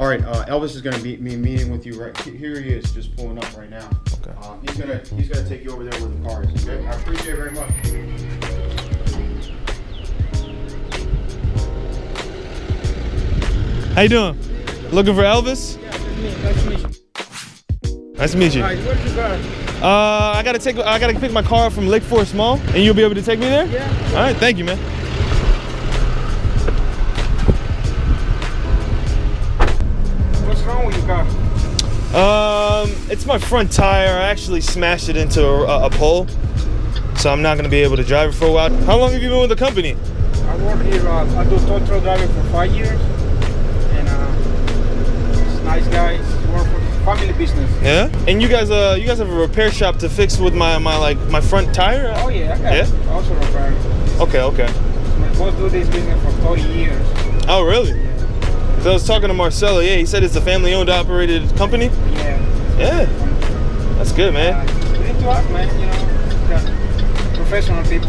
All right, uh, Elvis is gonna be, be meeting with you right here. He is just pulling up right now. Okay. Um, he's gonna he's gonna take you over there with the cars. Okay, I appreciate it very much. How you doing? Looking for Elvis? Nice to meet you. Nice where's your car? Uh, I gotta take. I gotta pick my car up from Lake Forest Mall, and you'll be able to take me there. Yeah. All right. Thank you, man. Um, it's my front tire. I actually smashed it into a, a pole, so I'm not gonna be able to drive it for a while. How long have you been with the company? I work here. Uh, I do tow truck driving for five years, and uh, it's nice guys. Work for family business. Yeah. And you guys, uh, you guys have a repair shop to fix with my my like my front tire. Oh yeah, I got Yeah? also repair. Okay. Okay. My boss do this business for 30 years. Oh, really? So I was talking to Marcelo. Yeah, he said it's a family-owned, operated company. Yeah. Yeah. That's good, Uh, man. you need to ask, man. You know, professional people.